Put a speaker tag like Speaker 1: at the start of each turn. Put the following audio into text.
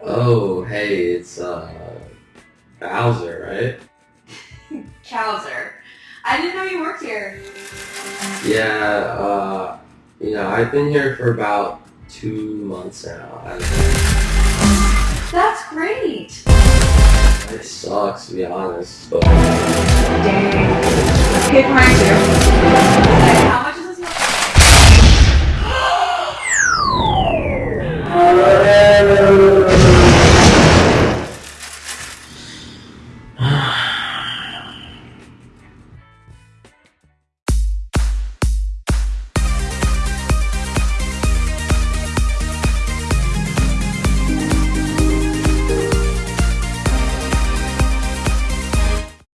Speaker 1: Oh, hey, it's uh, Bowser, right?
Speaker 2: Bowser, I didn't know you worked here.
Speaker 1: Yeah, uh, you know, I've been here for about two months now.
Speaker 2: That's great.
Speaker 1: It sucks, to be honest. But... Dang.
Speaker 2: Hit Okay, How much is this?